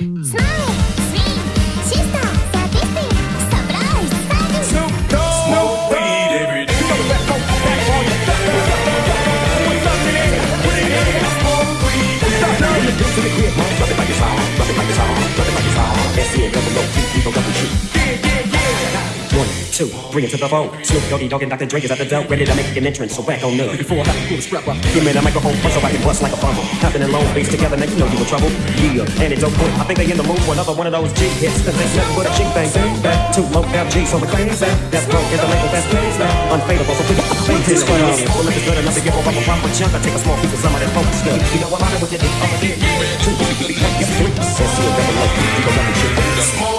Smile, two, bring it to the phone. Snoop Doggy Dogg and Dr. Dre is at the door, ready to make an entrance. So back on up. Before I pull the strap up, give me the microphone first so I can bust like a bumble. Hopping in long face together, now you know you in trouble. Yeah, and it's okay. I think they in the mood for another one of those G hits. Cause ain't nothing but a thing. Bang, back to low LG, so we claim that. That's broke, is the label that's plays now. Unfadable, so please face this way. Well, if it's good enough to give up, a proper chunk. I take a small piece of some of that funk stuff. You know I'm out with it, I'm a dick. Two, three, three, says see a double low. You go double shit. Let's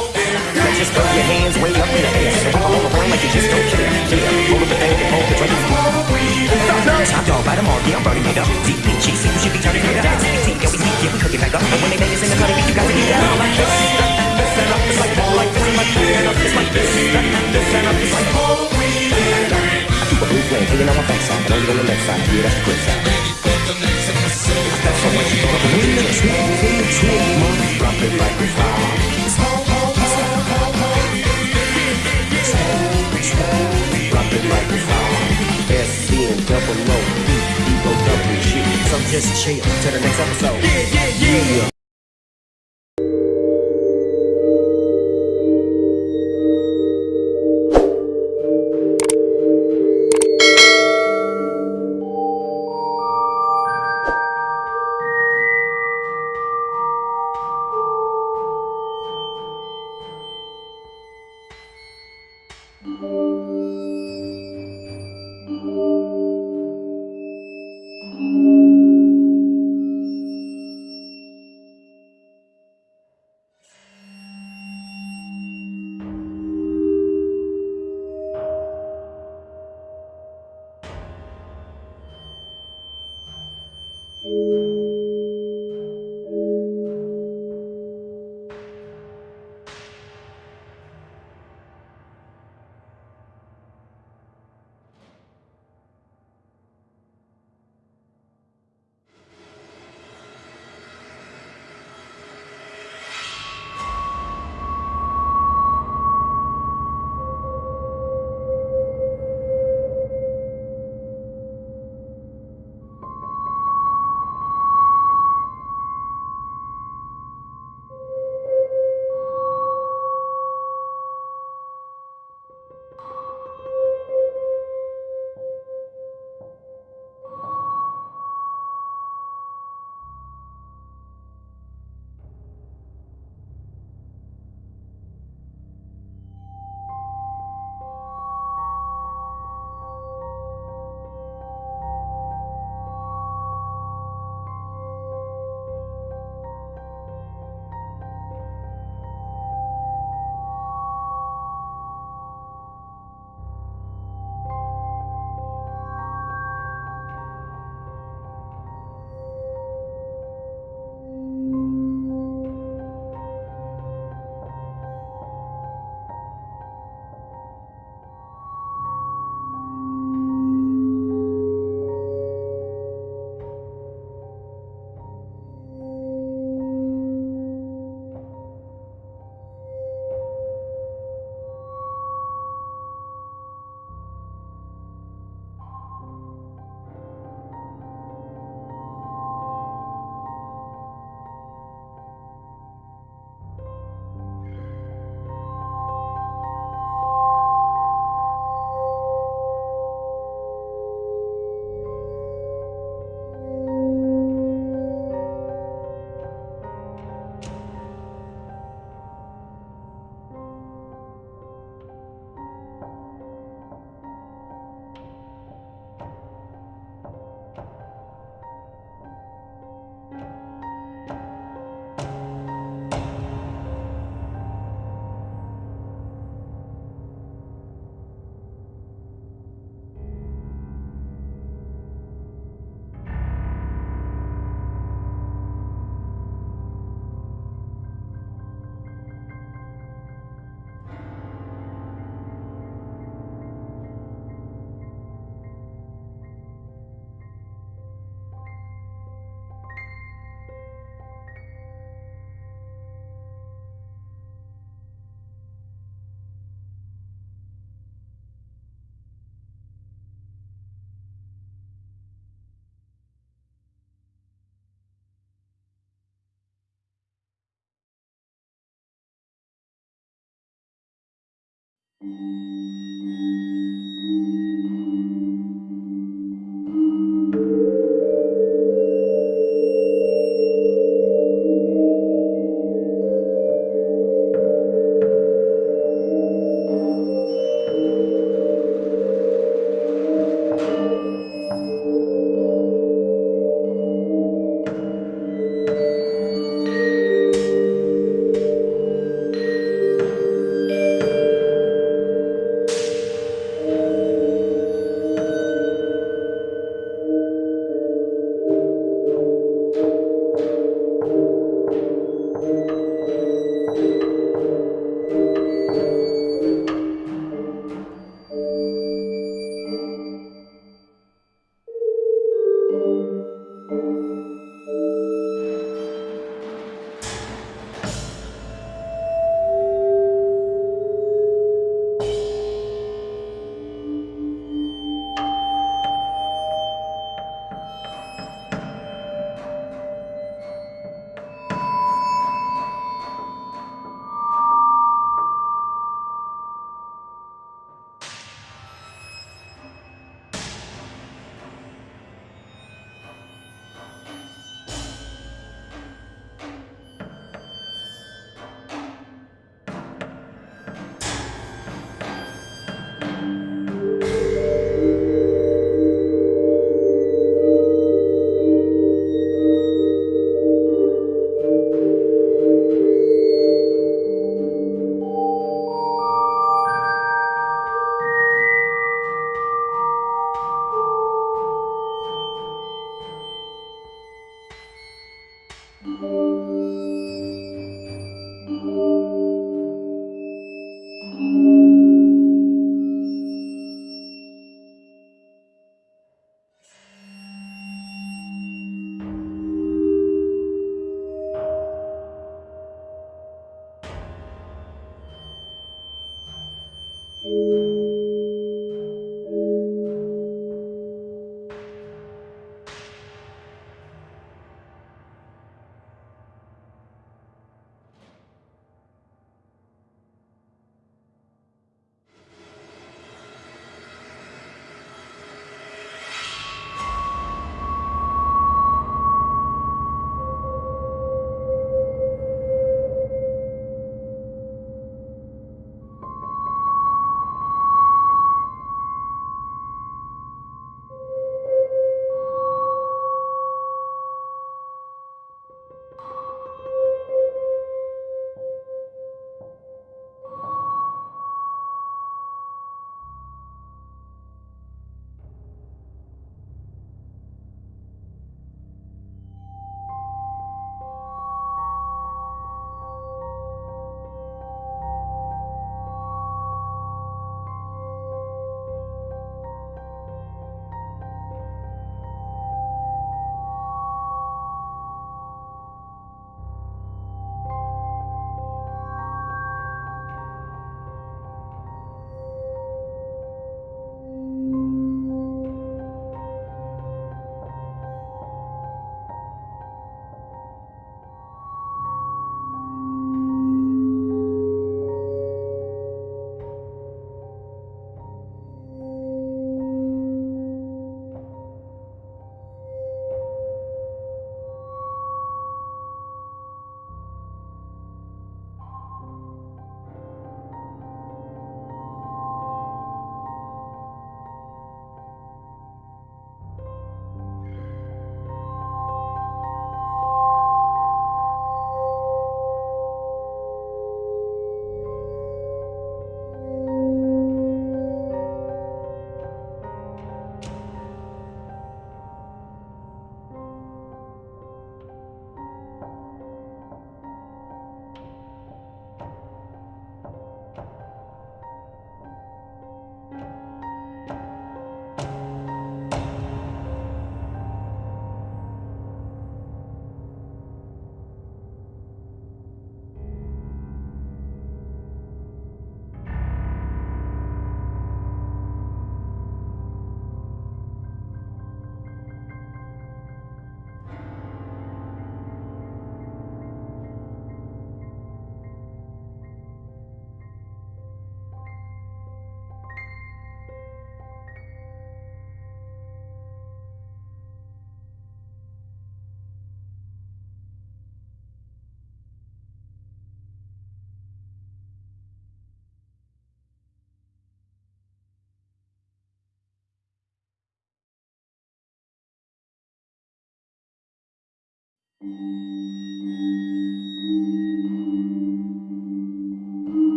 just throw your hands way up in the air. And walk on the brain like you just don't care. Yeah, hold up the thing and hold the drink. Top dog, bite them all, yeah, I'm burning it up. Deep in cheese, you should be turning it up. CBT, yeah, we sneak, yeah, we cook it back up. And when they make us in the cutting, you got to get down like this. This and up, it's like more like this, like this and up, it's like this. This and up, it's like more. I keep a blue flame hanging on my backside, but only on the left side. Yeah, that's the quick side. Got so much you can in the trip, in the trip, mom. Drop it like a fire. Drop it like double O, E, E, O, W, shit. So just chill till the next episode. Yeah, yeah, yeah.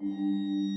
Música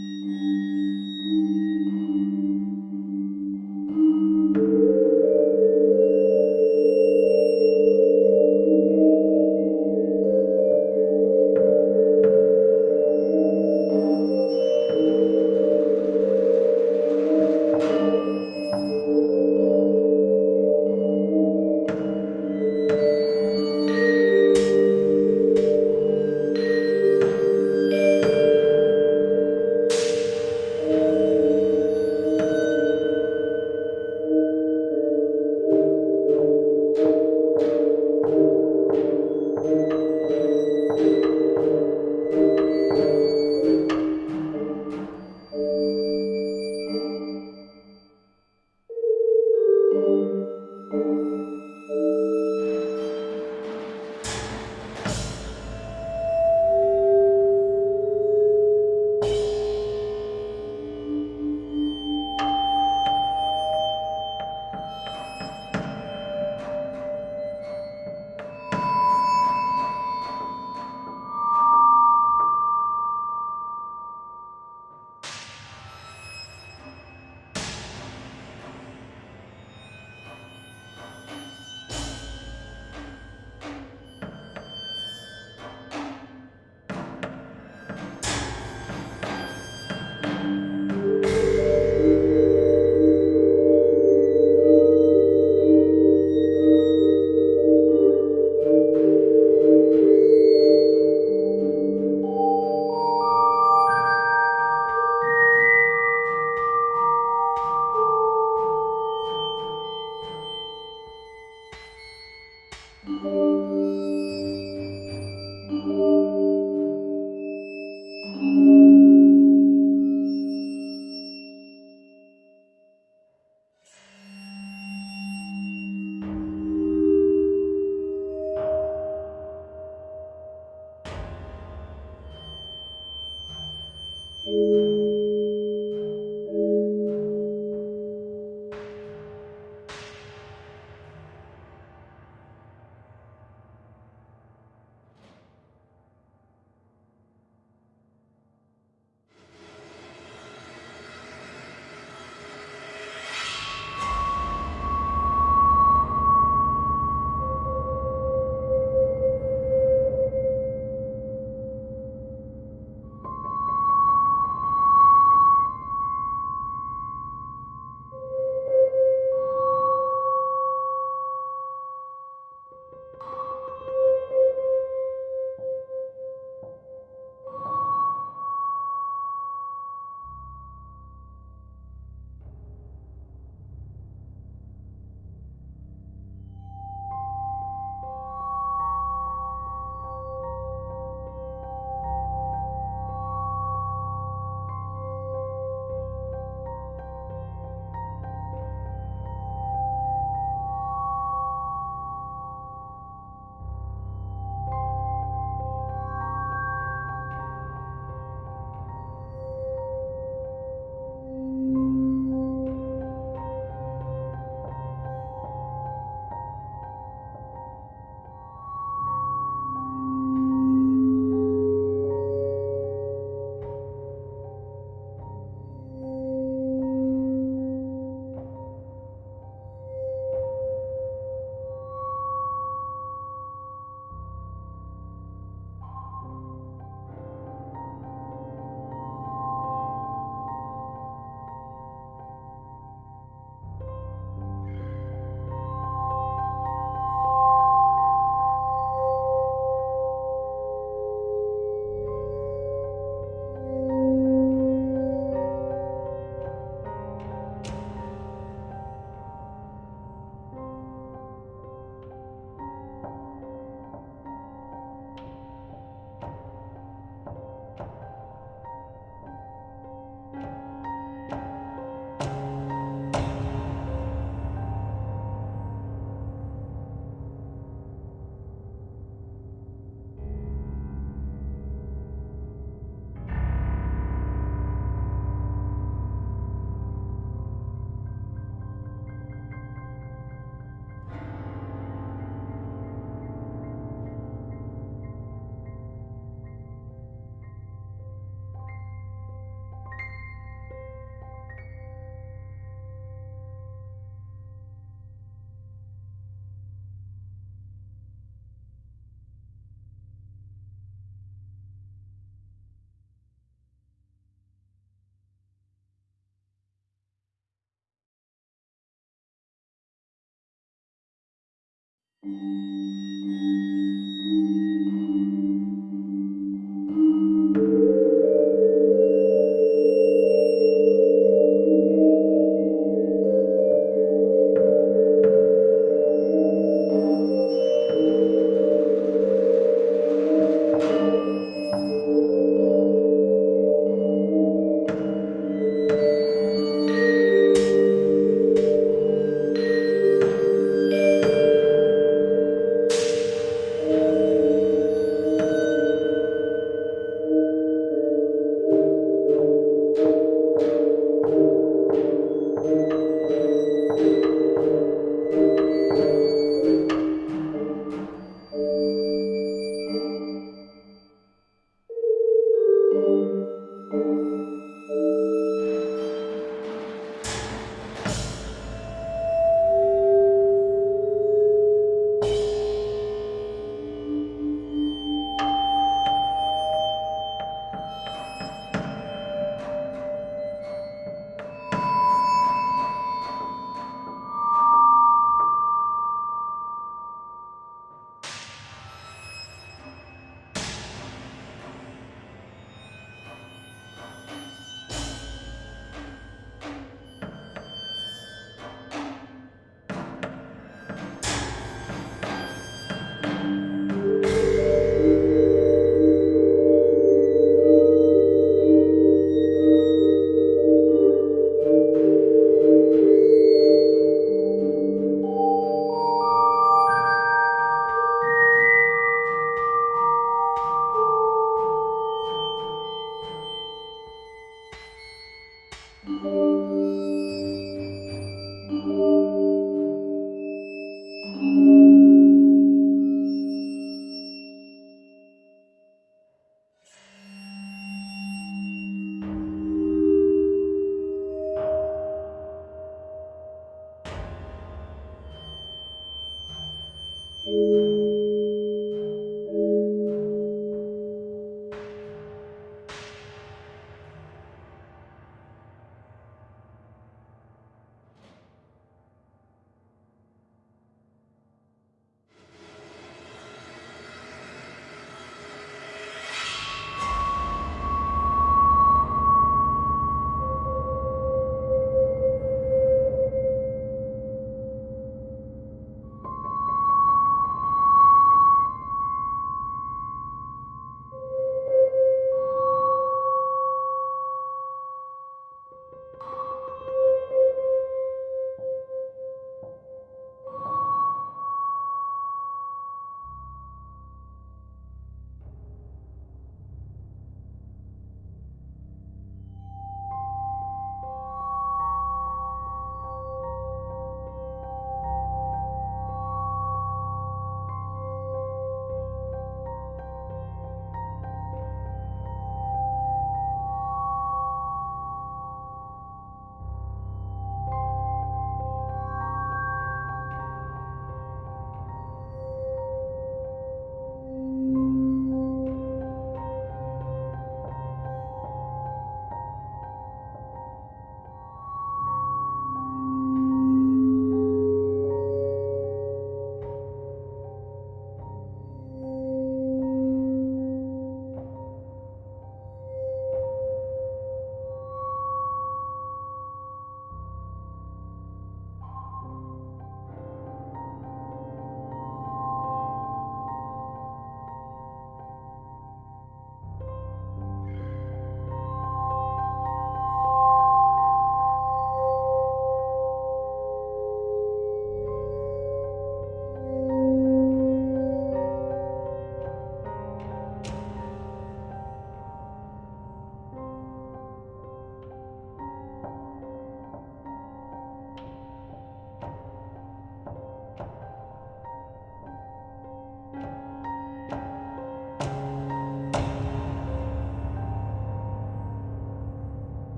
Música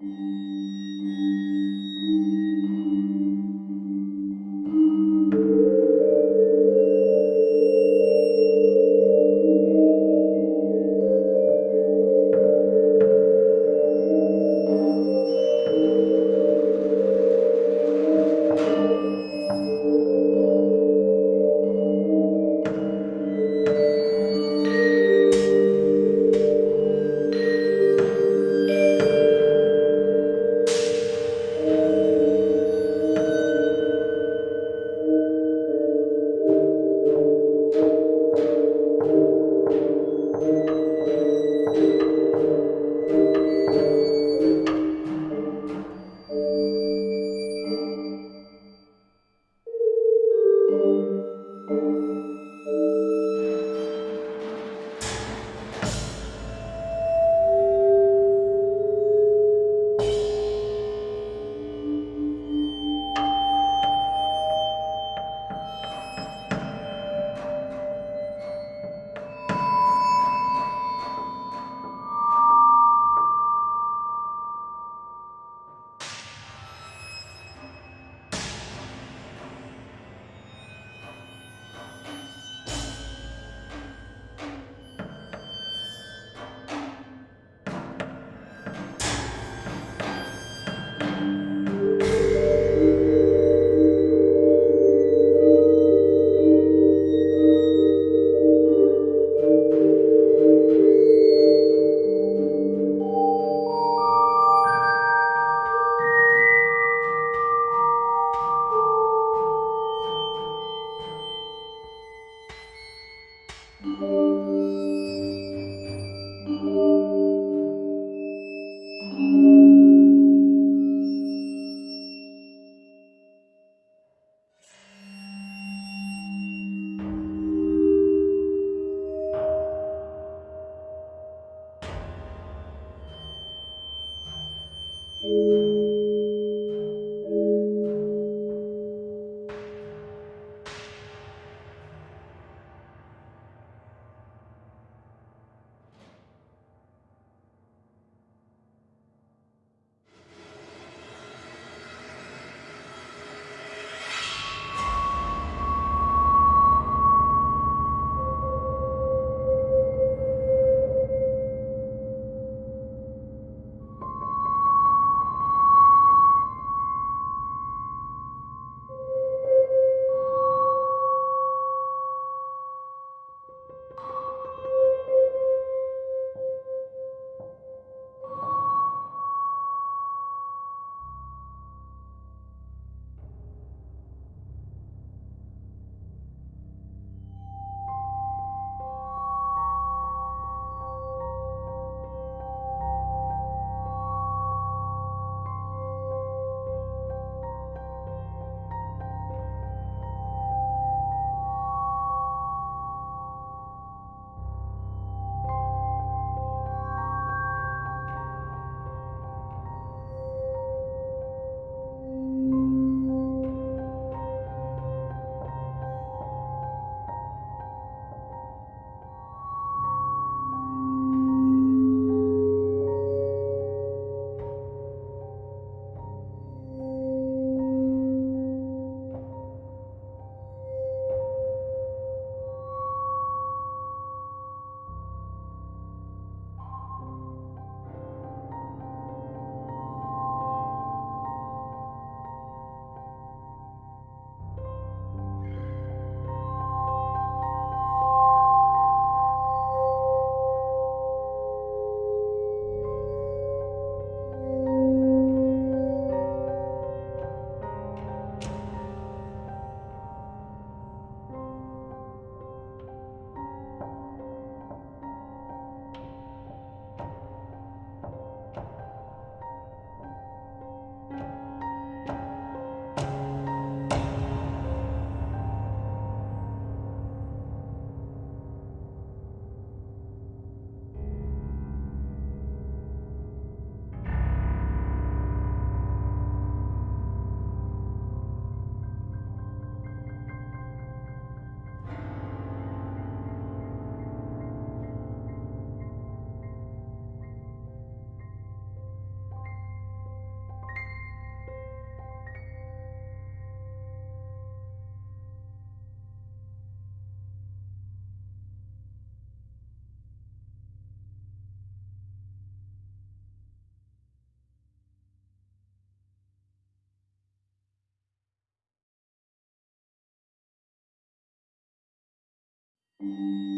Música Thank mm -hmm. you.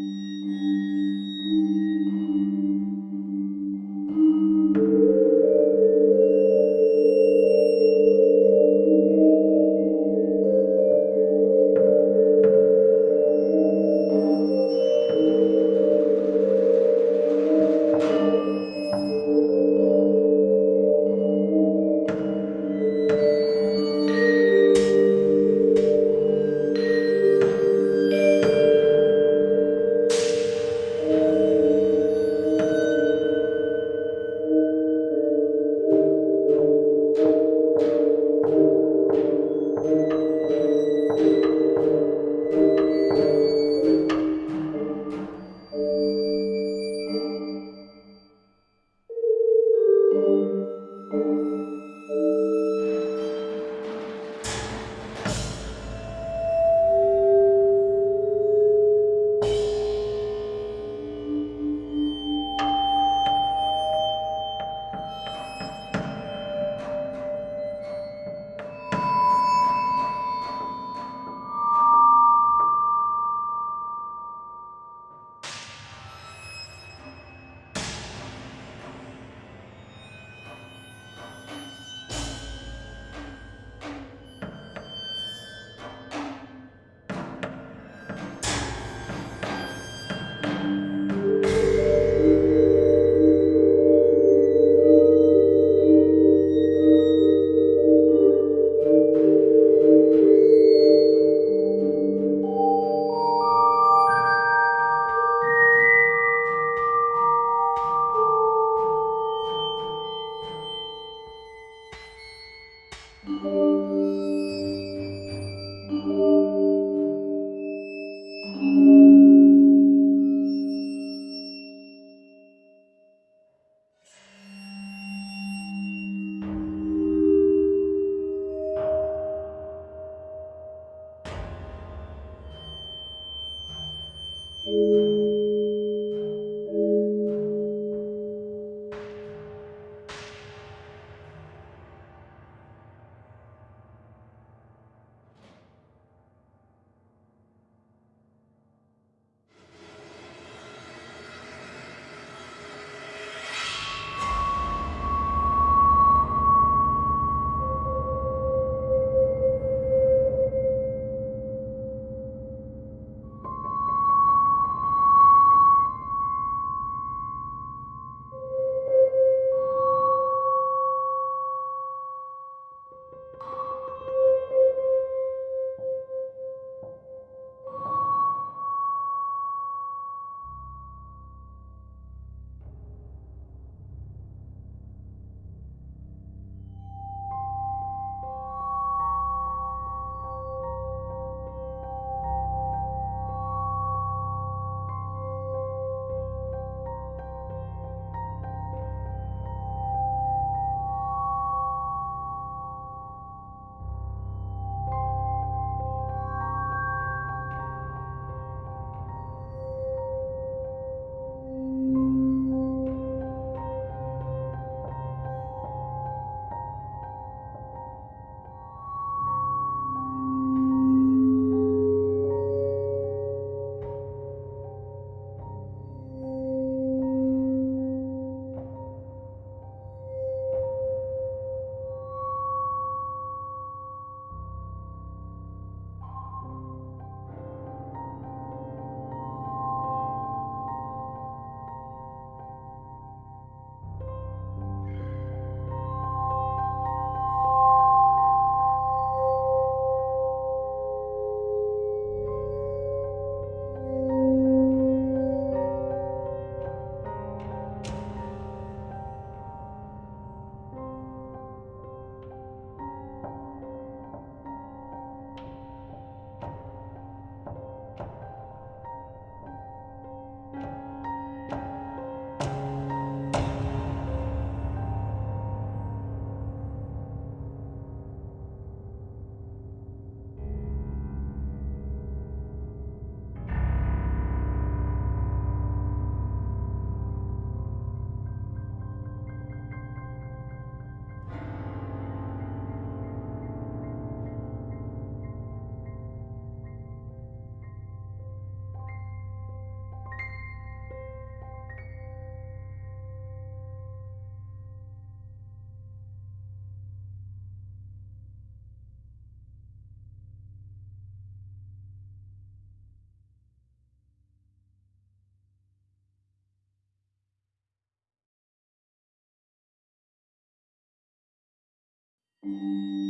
Thank mm -hmm. you.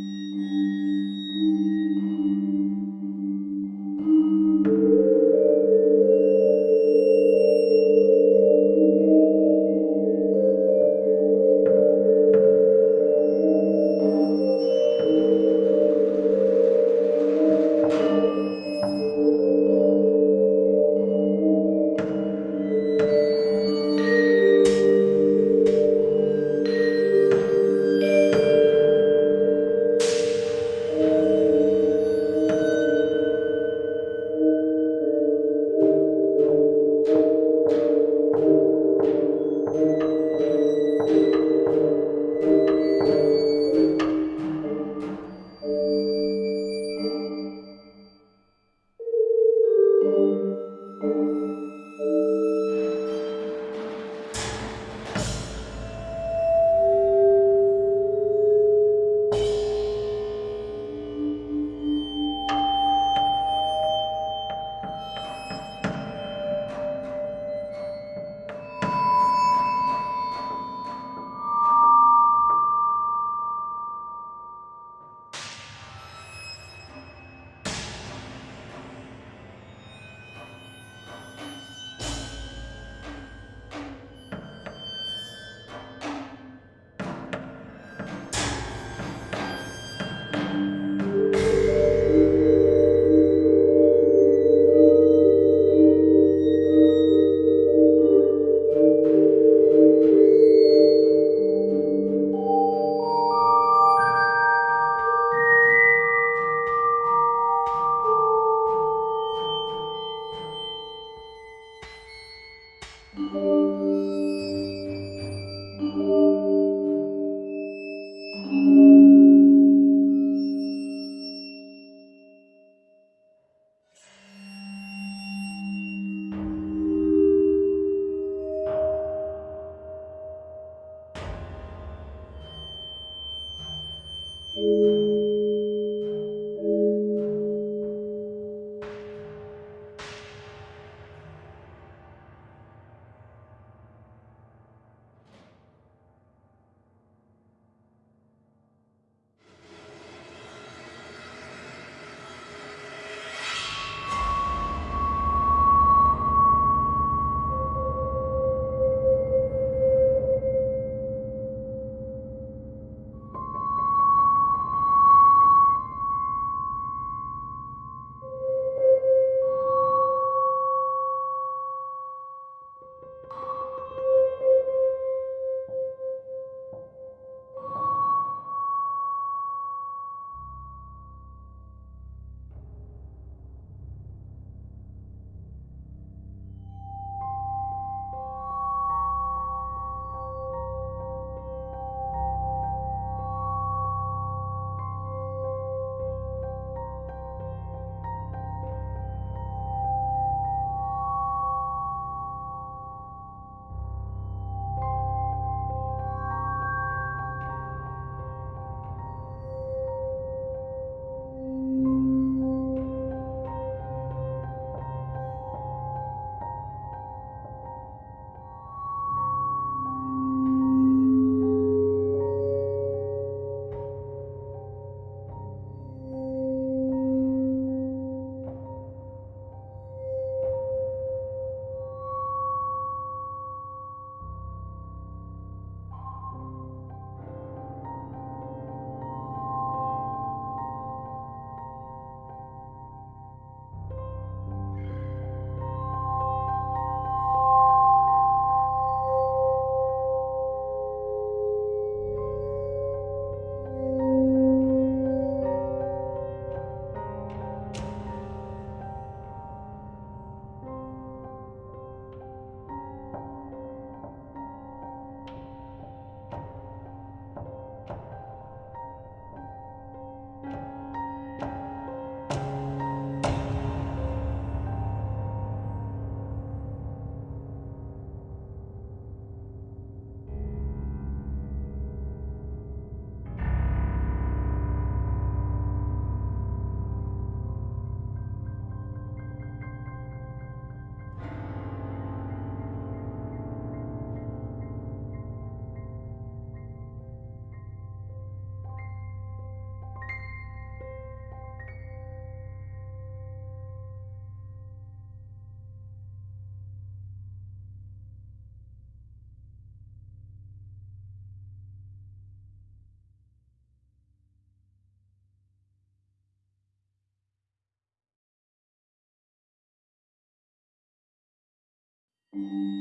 Mm-hmm.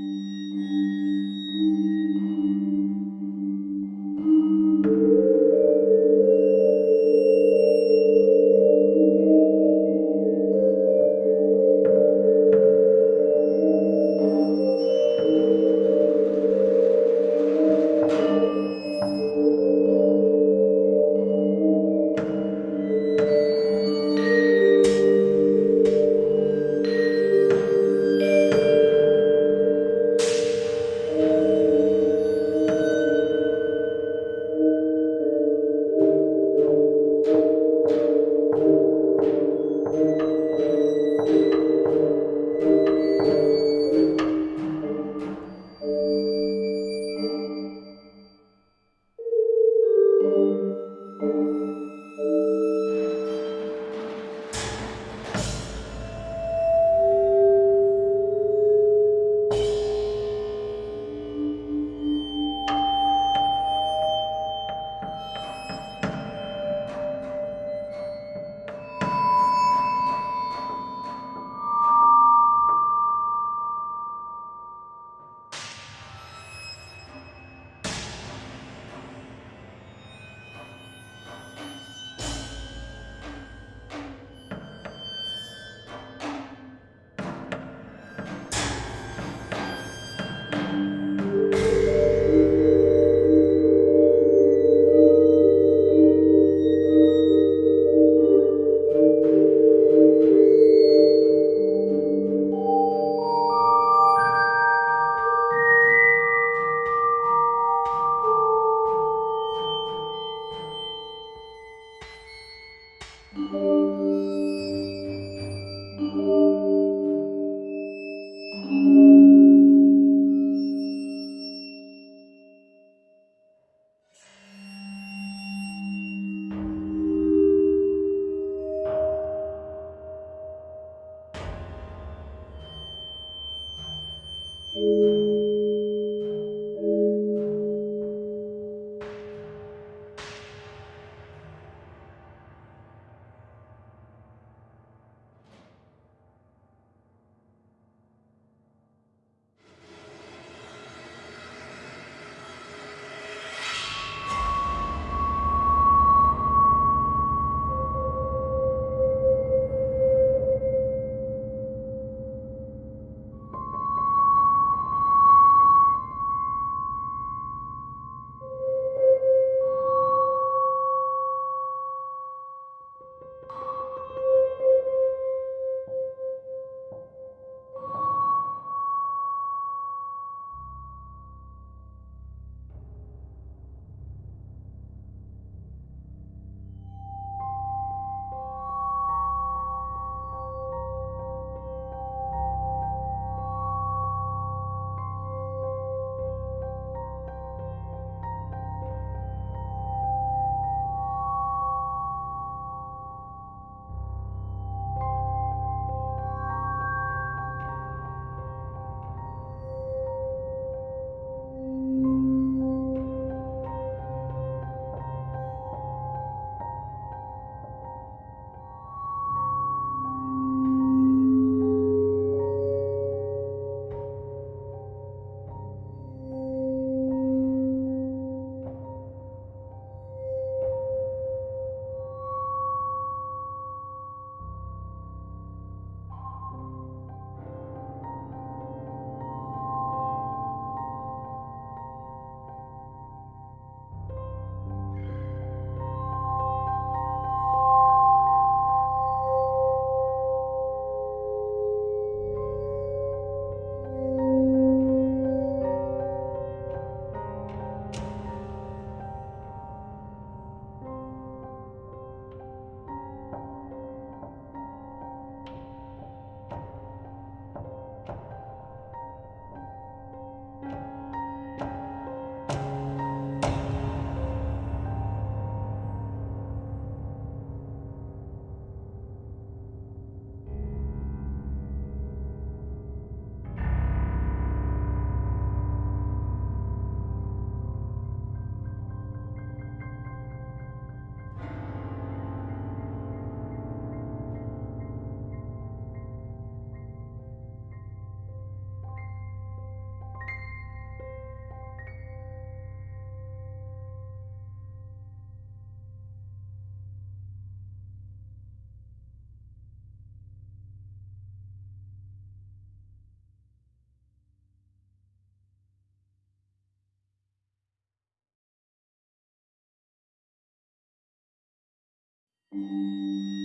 Música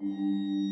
Música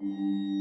Thank mm -hmm. you.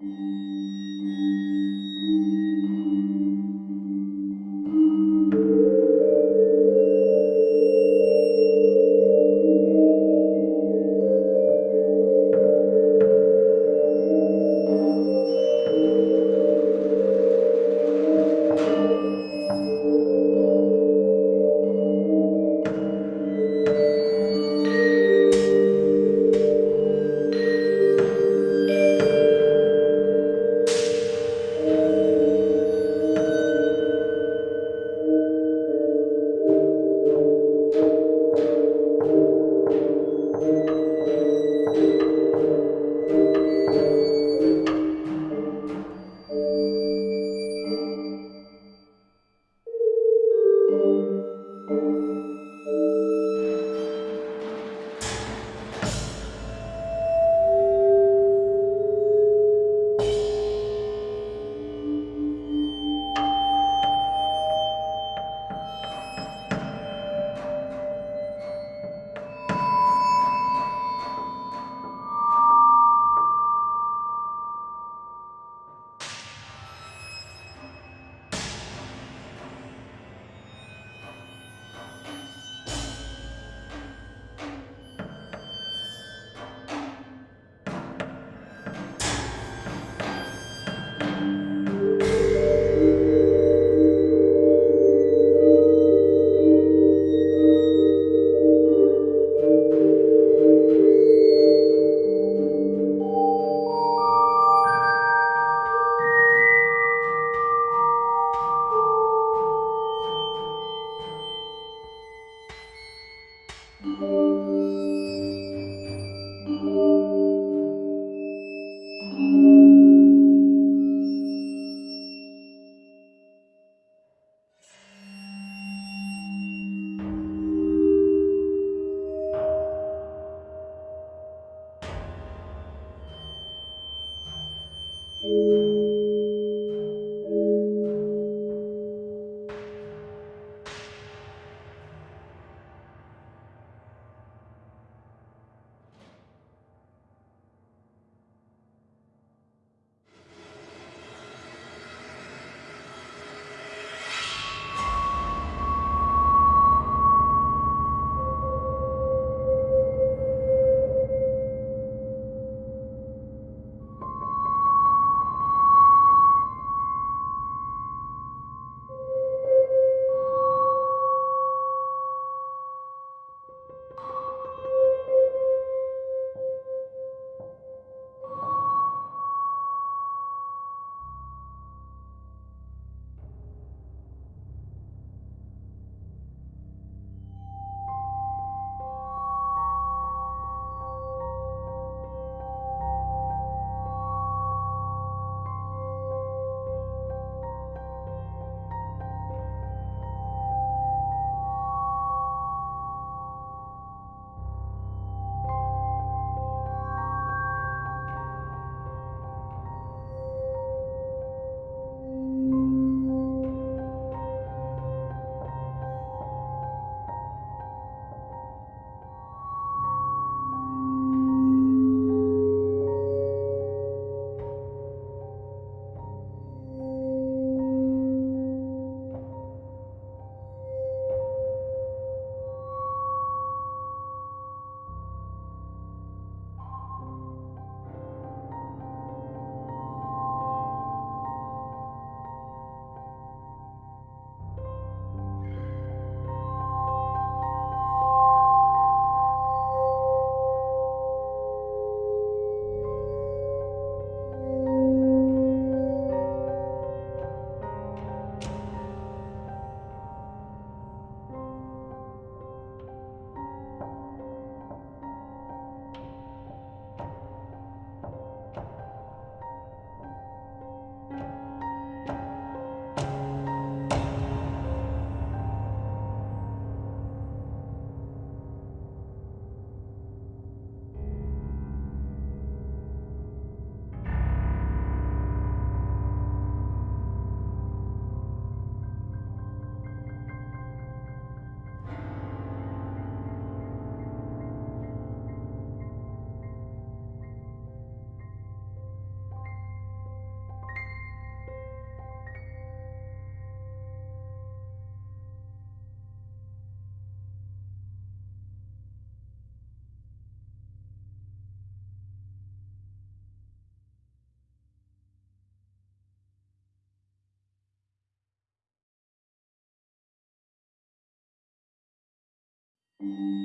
Thank mm -hmm. you. Mm-hmm.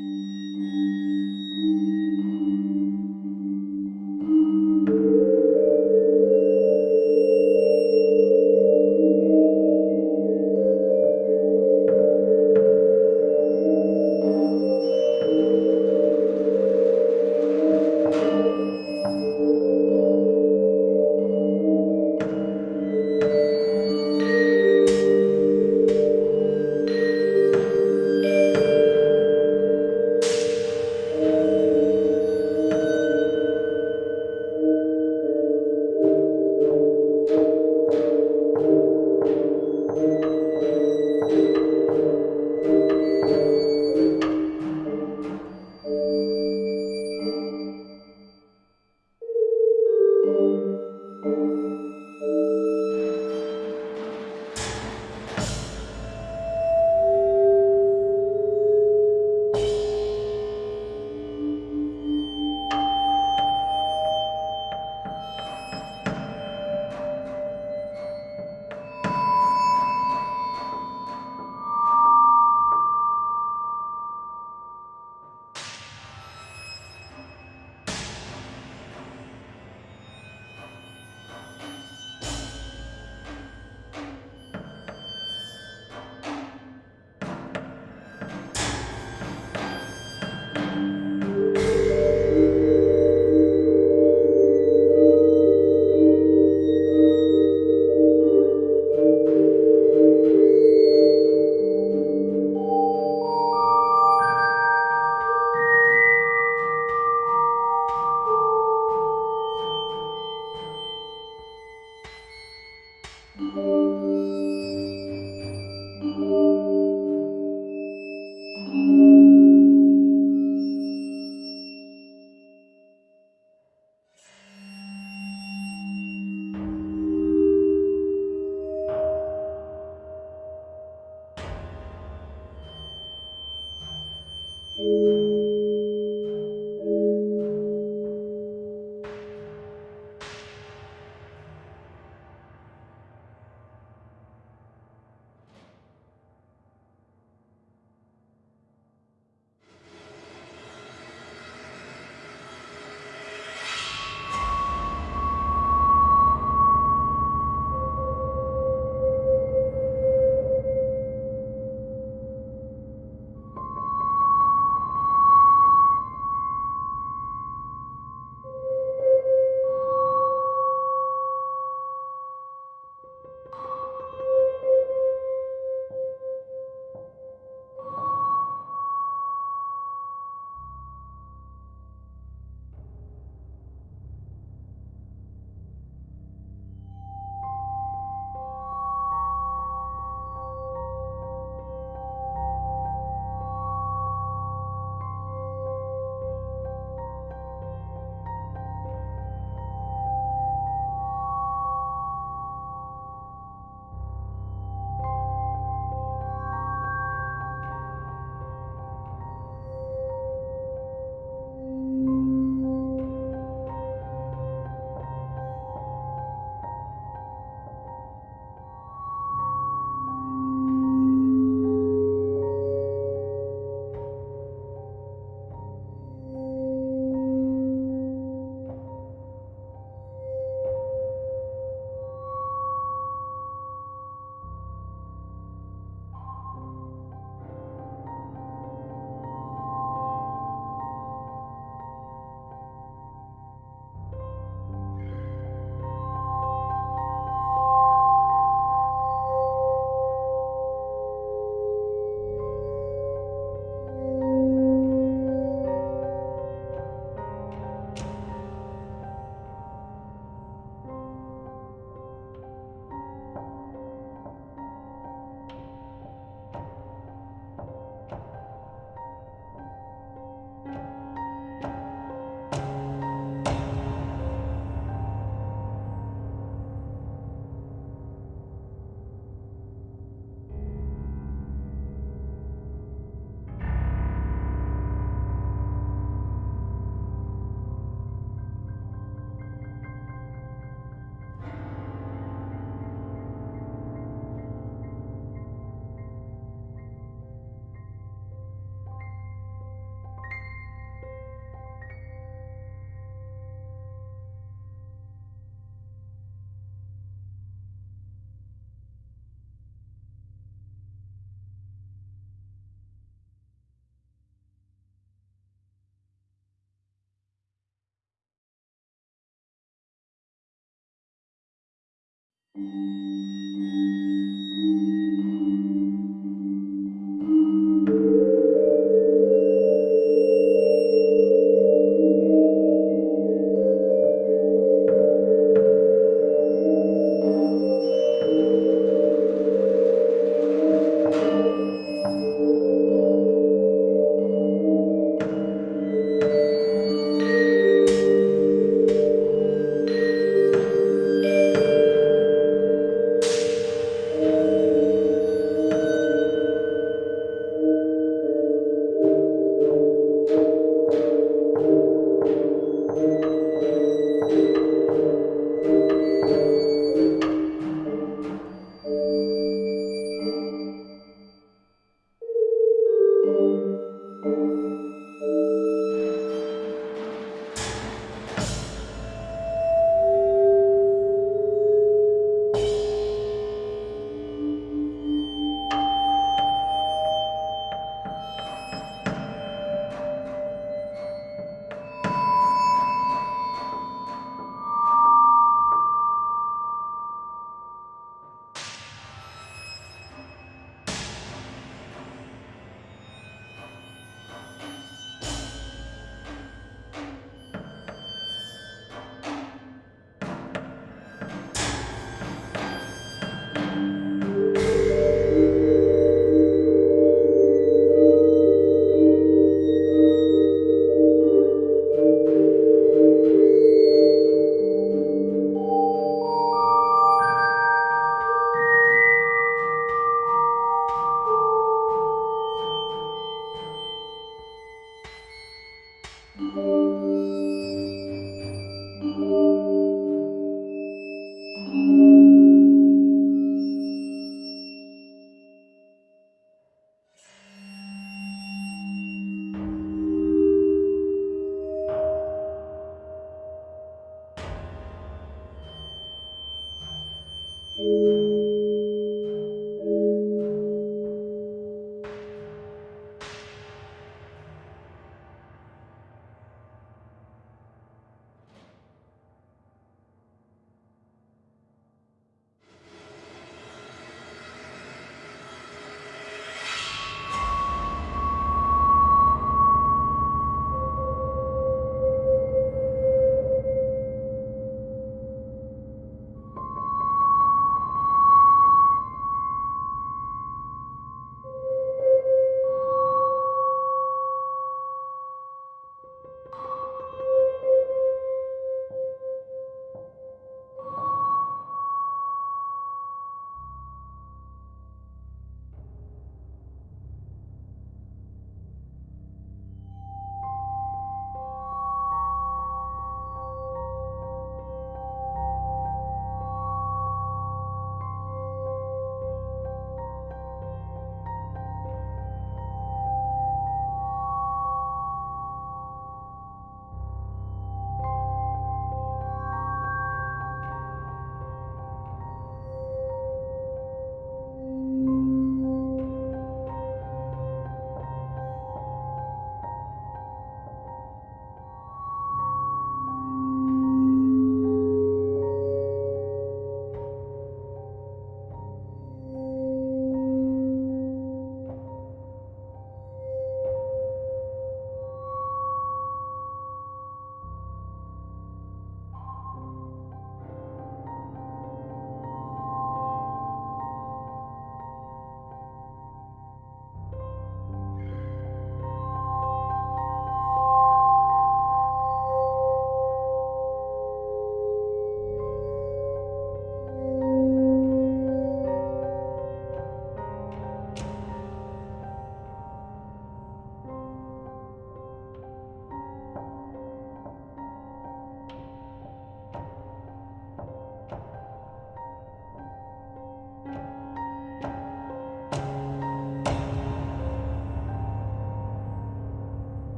Thank mm -hmm. you.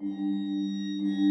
うん。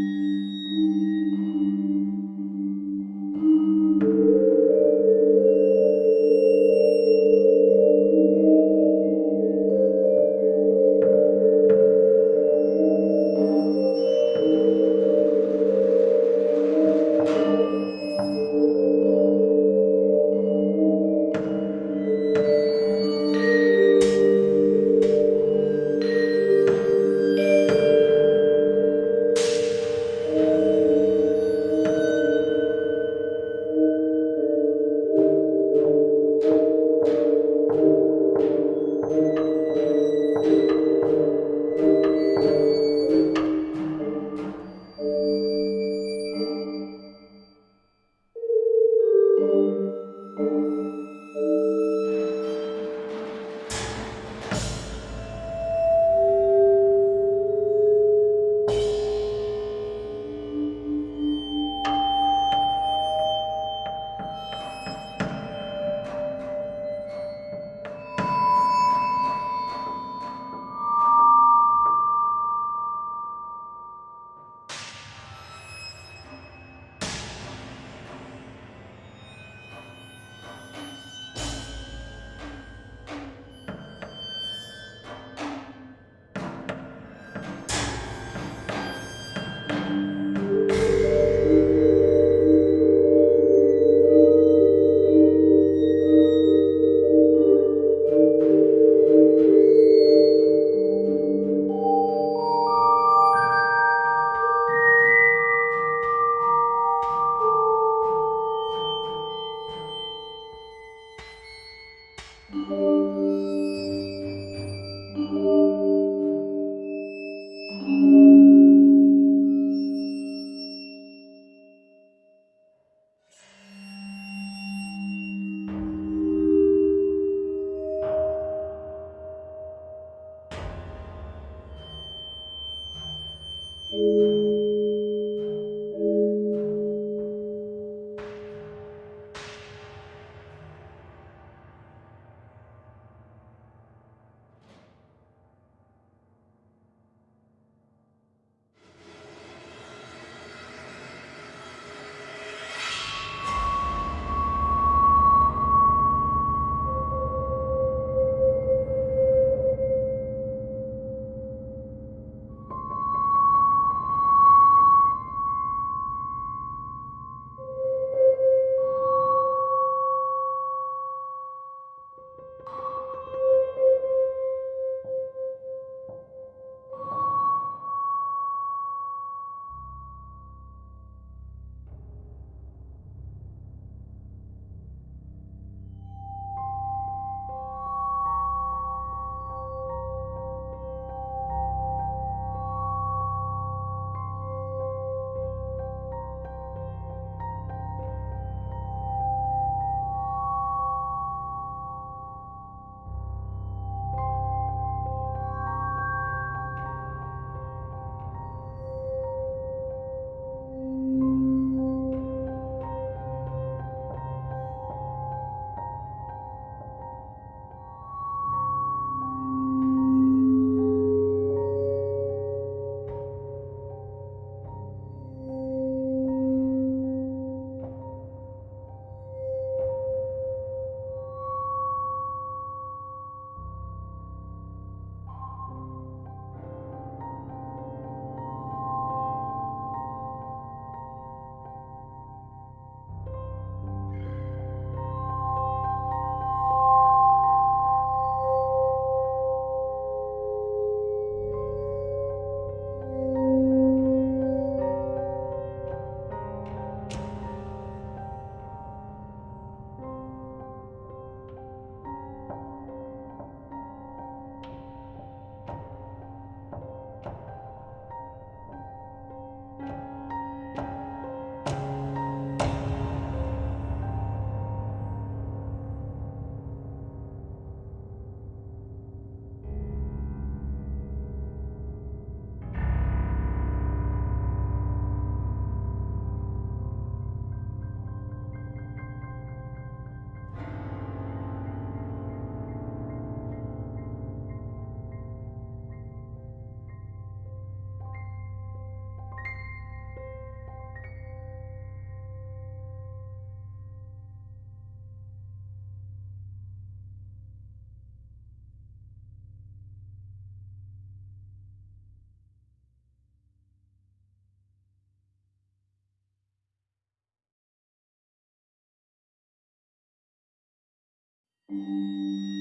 Udah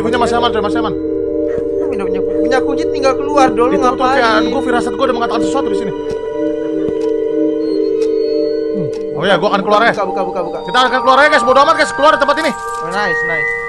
Oh, masih aman, pintunya masih aman, coy, masih aman. Punya, punya, kunci tinggal keluar dulu Itu ngapain? kayak gue firasat gue udah mengatakan sesuatu di sini. Hmm. Oh ya, gue akan keluar ya. Buka, buka, buka, buka. Kita akan keluar ya guys, bodo amat guys, keluar dari tempat ini. Oh, nice, nice.